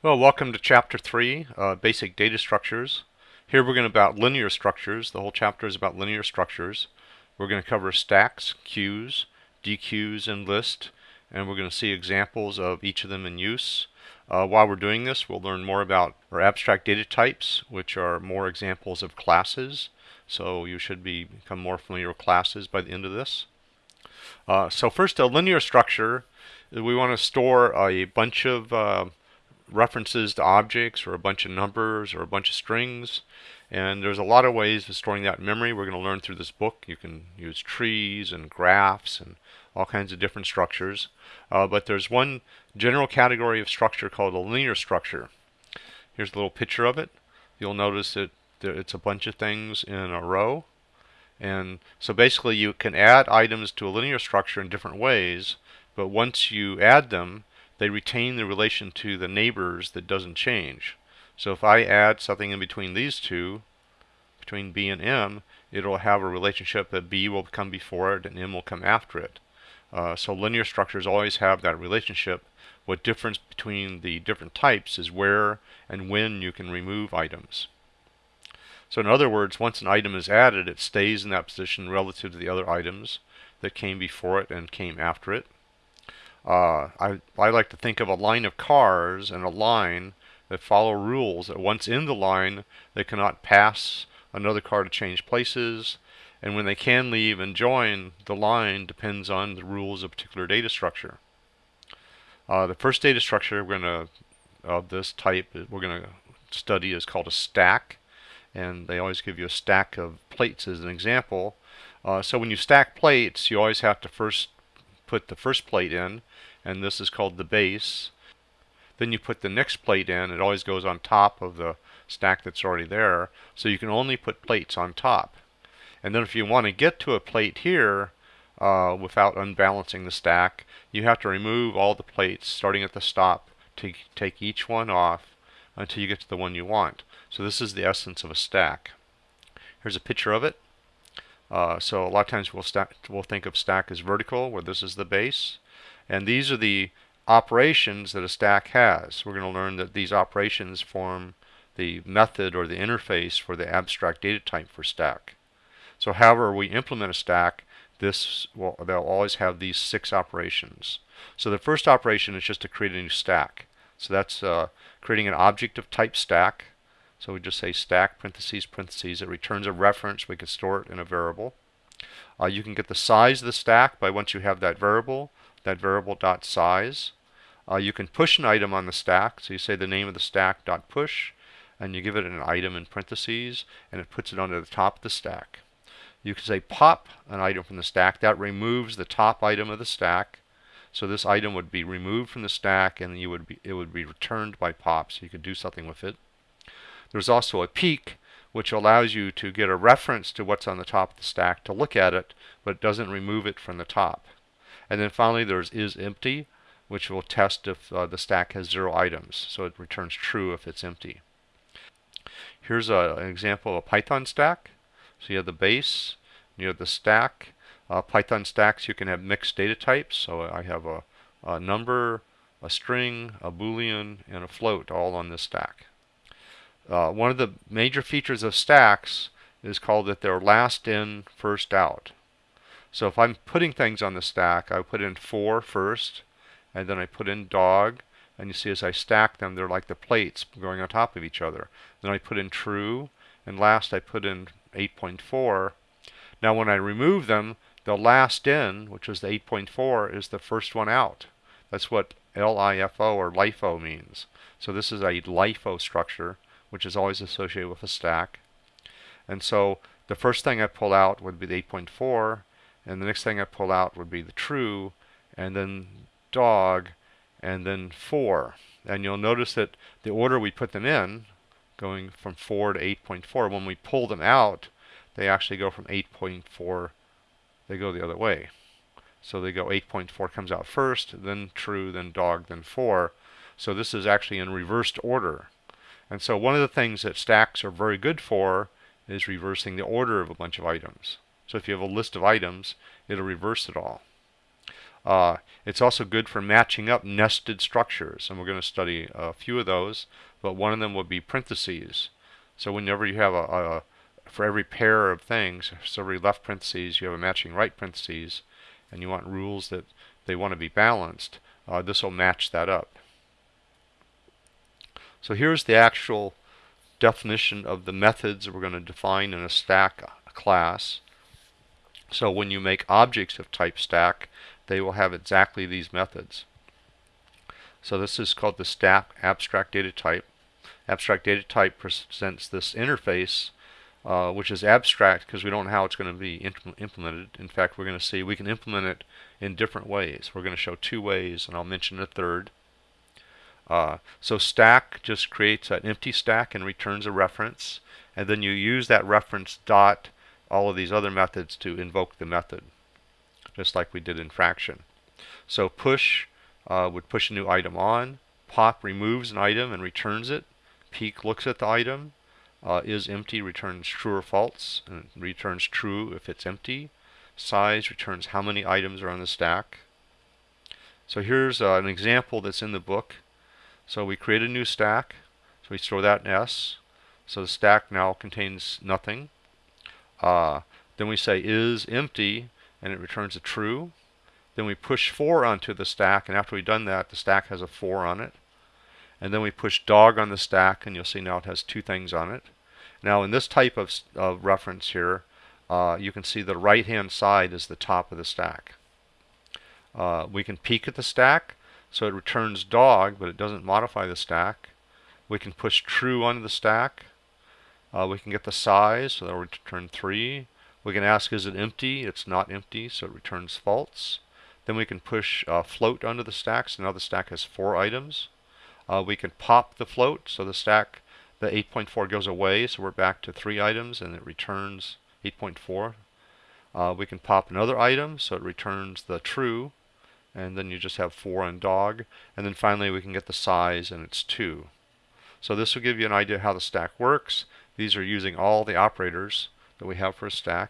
Well, welcome to Chapter 3, uh, Basic Data Structures. Here we're going to about linear structures. The whole chapter is about linear structures. We're going to cover stacks, queues, dequeues, and list, and we're going to see examples of each of them in use. Uh, while we're doing this, we'll learn more about our abstract data types, which are more examples of classes. So you should be, become more familiar with classes by the end of this. Uh, so first, a linear structure. We want to store a bunch of uh, references to objects or a bunch of numbers or a bunch of strings. And there's a lot of ways of storing that memory. We're going to learn through this book. You can use trees and graphs and all kinds of different structures. Uh, but there's one general category of structure called a linear structure. Here's a little picture of it. You'll notice that it's a bunch of things in a row. And so basically you can add items to a linear structure in different ways, but once you add them, they retain the relation to the neighbors that doesn't change. So if I add something in between these two, between B and M, it'll have a relationship that B will come before it and M will come after it. Uh, so linear structures always have that relationship. What difference between the different types is where and when you can remove items. So in other words, once an item is added, it stays in that position relative to the other items that came before it and came after it. Uh, I, I like to think of a line of cars and a line that follow rules that once in the line they cannot pass another car to change places and when they can leave and join the line depends on the rules of a particular data structure. Uh, the first data structure we're going to of this type we're going to study is called a stack and they always give you a stack of plates as an example. Uh, so when you stack plates you always have to first put the first plate in and this is called the base. Then you put the next plate in. It always goes on top of the stack that's already there. So you can only put plates on top. And then if you want to get to a plate here uh, without unbalancing the stack, you have to remove all the plates starting at the stop to take each one off until you get to the one you want. So this is the essence of a stack. Here's a picture of it. Uh, so a lot of times we'll, we'll think of stack as vertical, where this is the base. And these are the operations that a stack has. We're going to learn that these operations form the method or the interface for the abstract data type for stack. So however we implement a stack, this will they'll always have these six operations. So the first operation is just to create a new stack. So that's uh, creating an object of type stack. So we just say stack parentheses parentheses. It returns a reference. We can store it in a variable. Uh, you can get the size of the stack by once you have that variable that variable dot size. Uh, you can push an item on the stack. So you say the name of the stack dot push, and you give it an item in parentheses, and it puts it onto the top of the stack. You can say pop an item from the stack. That removes the top item of the stack. So this item would be removed from the stack, and you would be, it would be returned by pop. So you could do something with it. There's also a peek, which allows you to get a reference to what's on the top of the stack to look at it, but it doesn't remove it from the top. And then finally there's is empty, which will test if uh, the stack has zero items. So it returns true if it's empty. Here's a, an example of a Python stack. So you have the base, you have the stack. Uh, Python stacks you can have mixed data types. So I have a, a number, a string, a boolean, and a float all on this stack. Uh, one of the major features of stacks is called that they're last in, first out. So if I'm putting things on the stack, I put in 4 first, and then I put in dog, and you see as I stack them, they're like the plates going on top of each other. Then I put in true, and last I put in 8.4. Now when I remove them, the last in, which is the 8.4, is the first one out. That's what LIFO or LIFO means. So this is a LIFO structure, which is always associated with a stack. And so the first thing I pull out would be the 8.4, and the next thing I pull out would be the true, and then dog, and then 4. And you'll notice that the order we put them in, going from 4 to 8.4, when we pull them out, they actually go from 8.4, they go the other way. So they go 8.4 comes out first, then true, then dog, then 4. So this is actually in reversed order. And so one of the things that stacks are very good for is reversing the order of a bunch of items. So if you have a list of items, it'll reverse it all. Uh, it's also good for matching up nested structures, and we're going to study a few of those, but one of them would be parentheses. So whenever you have a, a for every pair of things, so every left parentheses, you have a matching right parentheses, and you want rules that they want to be balanced, uh, this will match that up. So here's the actual definition of the methods we're going to define in a stack class. So when you make objects of type stack, they will have exactly these methods. So this is called the stack abstract data type. Abstract data type presents this interface uh, which is abstract because we don't know how it's going to be implemented. In fact, we're going to see we can implement it in different ways. We're going to show two ways, and I'll mention a third. Uh, so stack just creates an empty stack and returns a reference, and then you use that reference dot all of these other methods to invoke the method, just like we did in fraction. So push uh, would push a new item on, pop removes an item and returns it, peek looks at the item, uh, is empty returns true or false, and returns true if it's empty. Size returns how many items are on the stack. So here's uh, an example that's in the book. So we create a new stack. So we store that in S. So the stack now contains nothing. Uh, then we say is empty, and it returns a true. Then we push 4 onto the stack, and after we've done that, the stack has a 4 on it. And then we push dog on the stack, and you'll see now it has two things on it. Now in this type of, of reference here, uh, you can see the right-hand side is the top of the stack. Uh, we can peek at the stack, so it returns dog, but it doesn't modify the stack. We can push true onto the stack. Uh, we can get the size, so that will return 3. We can ask, is it empty? It's not empty, so it returns false. Then we can push uh, float onto the stack, so now the stack has 4 items. Uh, we can pop the float, so the stack, the 8.4 goes away, so we're back to three items, and it returns 8.4. Uh, we can pop another item, so it returns the true, and then you just have 4 on dog. And then finally we can get the size, and it's 2. So this will give you an idea how the stack works. These are using all the operators that we have for a stack.